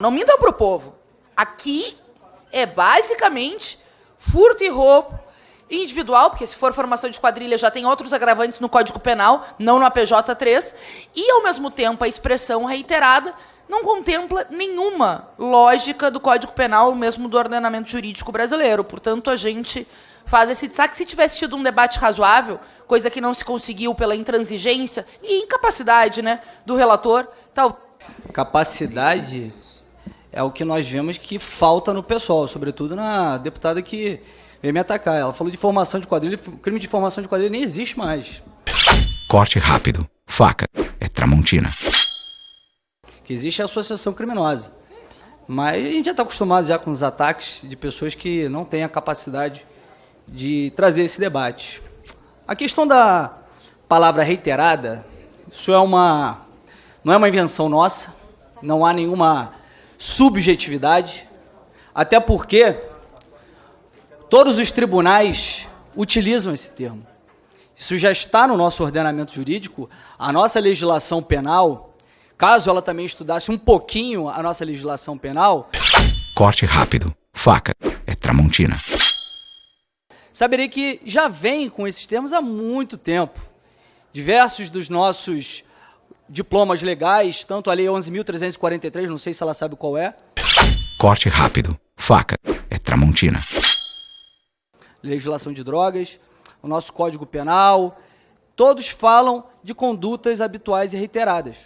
Não mintam pro povo. Aqui é basicamente furto e roubo individual, porque se for formação de quadrilha já tem outros agravantes no Código Penal, não no APJ3, e ao mesmo tempo a expressão reiterada não contempla nenhuma lógica do Código Penal, mesmo do ordenamento jurídico brasileiro. Portanto, a gente faz esse destaque. Se tivesse tido um debate razoável, coisa que não se conseguiu pela intransigência e incapacidade né, do relator, tal. Capacidade é o que nós vemos que falta no pessoal, sobretudo na deputada que veio me atacar. Ela falou de formação de quadrilha, crime de formação de quadrilha nem existe mais. Corte rápido. Faca. É Tramontina que existe a associação criminosa. Mas a gente já está acostumado já com os ataques de pessoas que não têm a capacidade de trazer esse debate. A questão da palavra reiterada, isso é uma não é uma invenção nossa, não há nenhuma subjetividade, até porque todos os tribunais utilizam esse termo. Isso já está no nosso ordenamento jurídico, a nossa legislação penal caso ela também estudasse um pouquinho a nossa legislação penal. Corte rápido. Faca. É Tramontina. Saberei que já vem com esses termos há muito tempo. Diversos dos nossos diplomas legais, tanto a Lei 11.343, não sei se ela sabe qual é. Corte rápido. Faca. É Tramontina. Legislação de drogas, o nosso Código Penal, todos falam de condutas habituais e reiteradas.